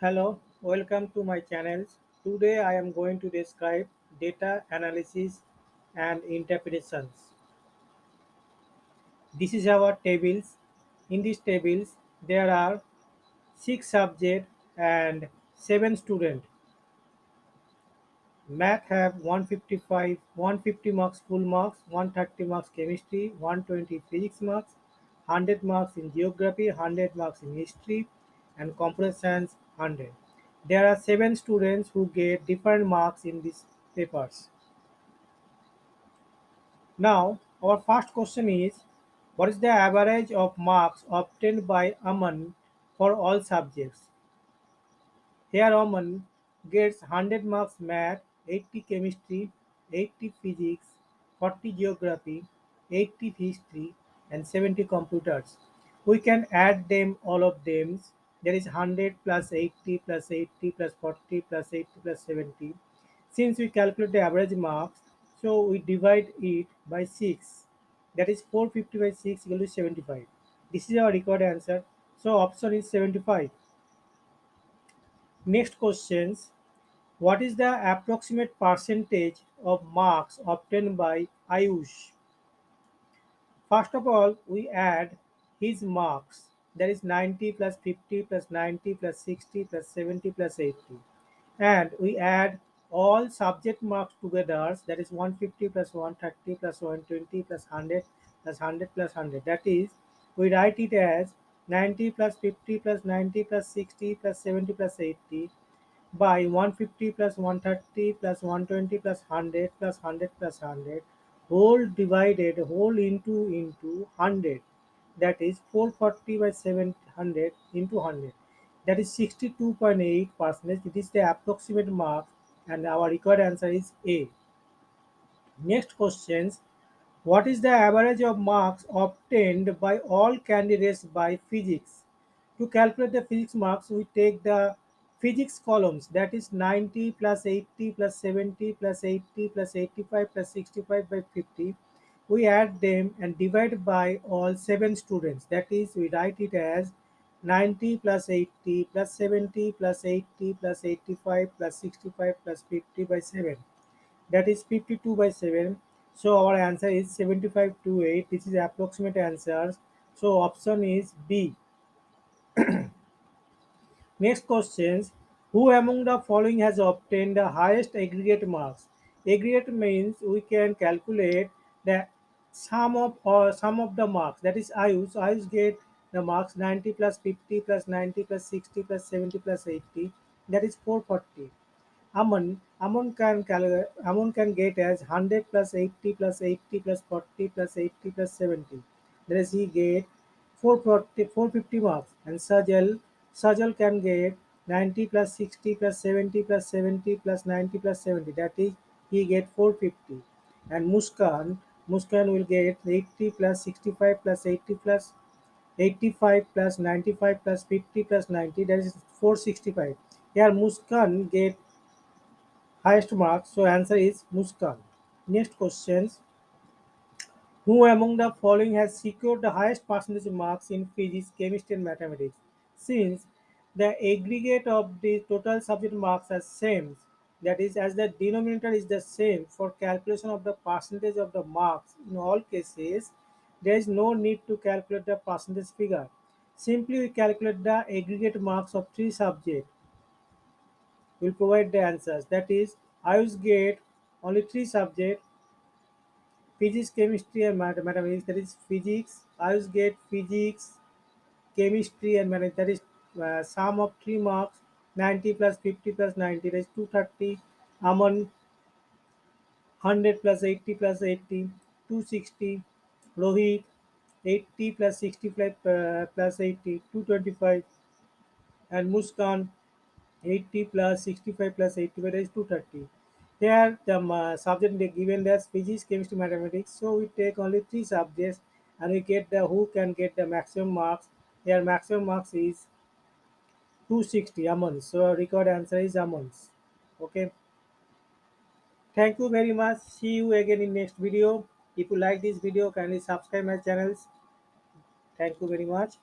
Hello, welcome to my channels. Today I am going to describe data analysis and interpretations. This is our tables. In these tables there are 6 subjects and 7 students. Math have 155, 150 marks full marks, 130 marks chemistry, 120 physics marks, 100 marks in geography, 100 marks in history, and computer science 100. There are 7 students who get different marks in these papers. Now, our first question is What is the average of marks obtained by Aman for all subjects? Here Aman gets 100 marks math, 80 chemistry, 80 physics, 40 geography, 80 history and 70 computers. We can add them all of them. There is 100 plus 80 plus 80 plus 40 plus 80 plus 70. Since we calculate the average marks, so we divide it by 6. That is 450 by 6 equal to 75. This is our required answer. So option is 75. Next questions. What is the approximate percentage of marks obtained by Ayush? First of all, we add his marks. That is 90 plus 50 plus 90 plus 60 plus 70 plus 80. And we add all subject marks together. That is 150 plus 130 plus 120 plus 100 plus 100 plus 100. That is, we write it as 90 plus 50 plus 90 plus 60 plus 70 plus 80 by 150 plus 130 plus 120 plus 100 plus 100 plus 100 whole divided whole into into 100 that is 440 by 700 into 100 that is 62.8 percent it is the approximate mark and our required answer is a. Next questions. What is the average of marks obtained by all candidates by physics? To calculate the physics marks, we take the physics columns. That is 90 plus 80 plus 70 plus 80 plus 85 plus 65 by 50. We add them and divide by all 7 students. That is, we write it as 90 plus 80 plus 70 plus 80 plus 85 plus 65 plus 50 by 7 that is 52 by 7 so our answer is 75 to 8 this is approximate answers. So option is b. Next questions. Who among the following has obtained the highest aggregate marks? Aggregate means we can calculate the sum of uh, or sum of the marks that is Ayush Ayush get the marks 90 plus 50 plus 90 plus 60 plus 70 plus 80 that is 440 Aman, Aman can Aman can get as 100 plus 80 plus 80 plus 40 plus 80 plus 70. That is he get 440, 450 marks. And Sajal, Sajal can get 90 plus 60 plus 70 plus 70 plus 90 plus 70. That is he get 450. And Muskan, Muskan will get 80 plus 65 plus 80 plus 85 plus 95 plus 50 plus 90 that is 465 here muskan get highest marks. So answer is Muskan. Next questions. Who among the following has secured the highest percentage marks in physics, chemistry and mathematics? Since the aggregate of the total subject marks are same, that is as the denominator is the same for calculation of the percentage of the marks in all cases, there is no need to calculate the percentage figure. Simply we calculate the aggregate marks of three subjects We will provide the answers. That is, Ayush get only three subjects: physics, chemistry, and mathematics. That is physics. Ayush get physics, chemistry, and mathematics. That is uh, sum of three marks: 90 plus 50 plus 90. That is 230. Aman 100 plus 80 plus 80, 260. Rohit 80 plus 65 uh, plus 80, 225. And Muskan 80 plus 65 plus 85 is 230. Here the uh, subject given as physics, chemistry, mathematics. So we take only three subjects and we get the who can get the maximum marks. Here maximum marks is 260 amons. So record answer is amons. Okay. Thank you very much. See you again in next video. If you like this video, kindly subscribe my channels. Thank you very much.